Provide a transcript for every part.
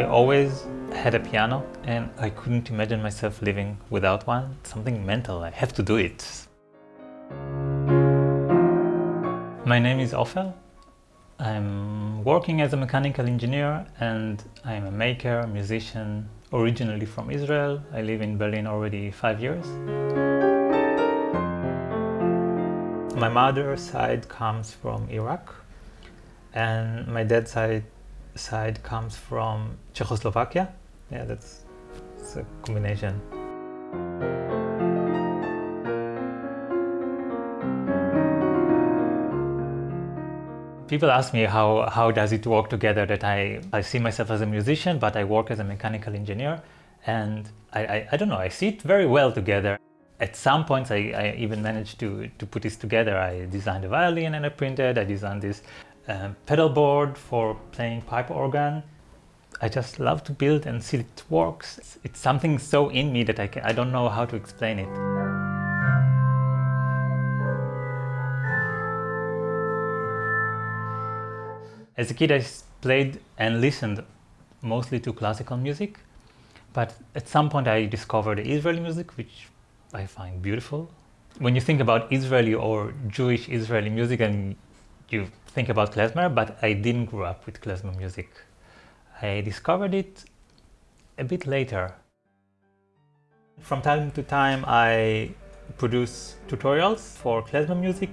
I always had a piano and I couldn't imagine myself living without one. Something mental, I have to do it. My name is Ofer. I'm working as a mechanical engineer and I'm a maker, musician, originally from Israel. I live in Berlin already five years. My mother's side comes from Iraq and my dad's side side comes from Czechoslovakia. Yeah, that's, a combination. People ask me how, how does it work together that I, I see myself as a musician, but I work as a mechanical engineer. And I, I, I don't know, I see it very well together. At some points, I, I even managed to, to put this together. I designed a violin and I printed, I designed this um, pedal board for playing pipe organ. I just love to build and see it works. It's, it's something so in me that I, can, I don't know how to explain it. As a kid I played and listened mostly to classical music, but at some point I discovered Israeli music, which I find beautiful. When you think about Israeli or Jewish Israeli music and you think about klezmer, but I didn't grow up with klezmer music. I discovered it a bit later. From time to time I produce tutorials for klezmer music.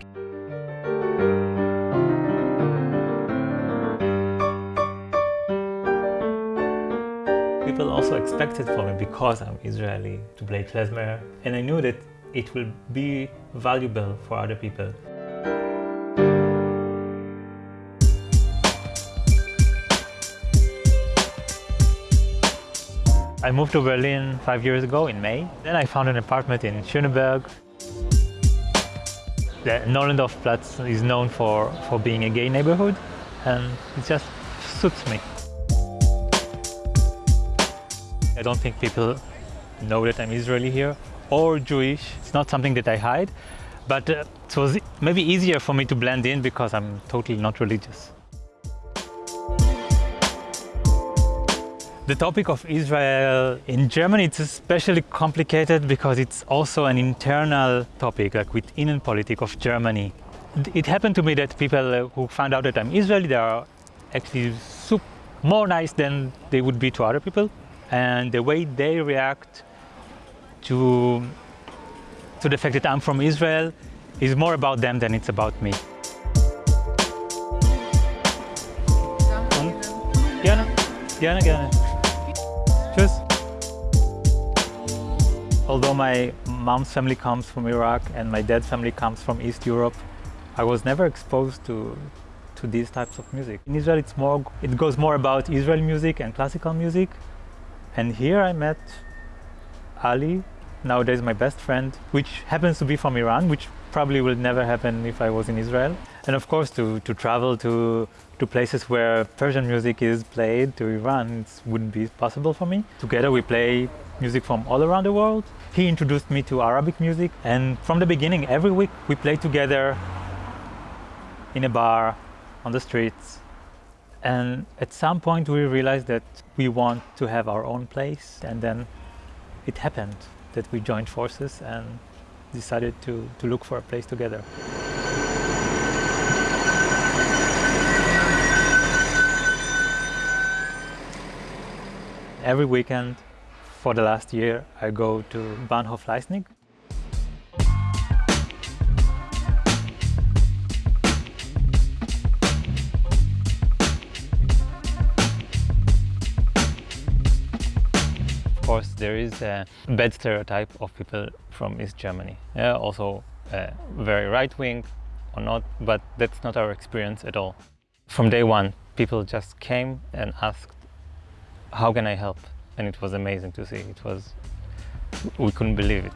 People also expected from me, because I'm Israeli, to play klezmer, and I knew that it will be valuable for other people. I moved to Berlin five years ago in May. Then I found an apartment in Schöneberg. The Nollendorf Platz is known for, for being a gay neighborhood and it just suits me. I don't think people know that I'm Israeli here or Jewish. It's not something that I hide, but uh, it was maybe easier for me to blend in because I'm totally not religious. The topic of Israel in Germany it's especially complicated because it's also an internal topic, like within politics of Germany. It happened to me that people uh, who found out that I'm Israeli, they are actually more nice than they would be to other people. And the way they react to, to the fact that I'm from Israel is more about them than it's about me. Gerne, gerne, gerne. Although my mom's family comes from Iraq and my dad's family comes from East Europe, I was never exposed to to these types of music. In Israel, it's more it goes more about Israeli music and classical music. And here I met Ali, nowadays my best friend, which happens to be from Iran, which probably will never happen if I was in Israel. And of course, to, to travel to, to places where Persian music is played, to Iran, it wouldn't be possible for me. Together we play music from all around the world. He introduced me to Arabic music and from the beginning, every week we play together in a bar, on the streets. And at some point we realized that we want to have our own place and then it happened that we joined forces and decided to, to look for a place together. Every weekend for the last year I go to Bahnhof Leisnig. There is a bad stereotype of people from East Germany. Yeah, also uh, very right-wing or not, but that's not our experience at all. From day one, people just came and asked, how can I help? And it was amazing to see. It was, we couldn't believe it.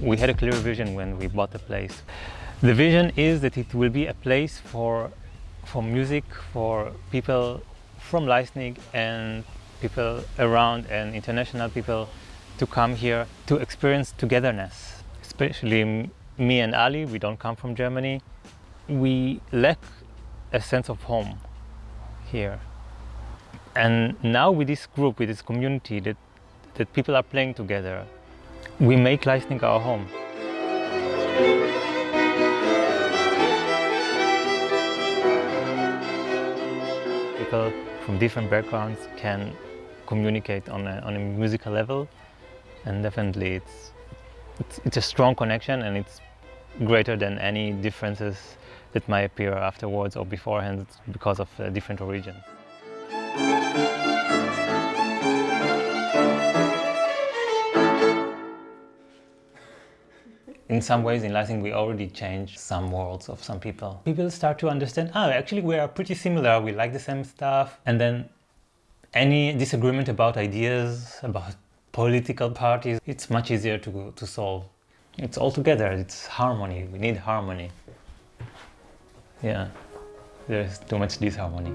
We had a clear vision when we bought the place. The vision is that it will be a place for, for music, for people from Leisnig and people around and international people to come here to experience togetherness. Especially me and Ali, we don't come from Germany. We lack a sense of home here. And now with this group, with this community that, that people are playing together, we make Leisnig our home. People from different backgrounds can communicate on a, on a musical level and definitely it's, it's, it's a strong connection and it's greater than any differences that might appear afterwards or beforehand because of uh, different origins. In some ways in Leisnig we already changed some worlds of some people. People start to understand, oh actually we are pretty similar, we like the same stuff and then any disagreement about ideas, about political parties, it's much easier to, to solve. It's all together, it's harmony, we need harmony. Yeah, there's too much disharmony.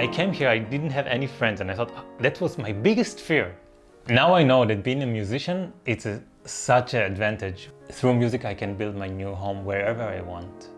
I came here, I didn't have any friends and I thought ah, that was my biggest fear. Now I know that being a musician, it's a, such an advantage. Through music I can build my new home wherever I want.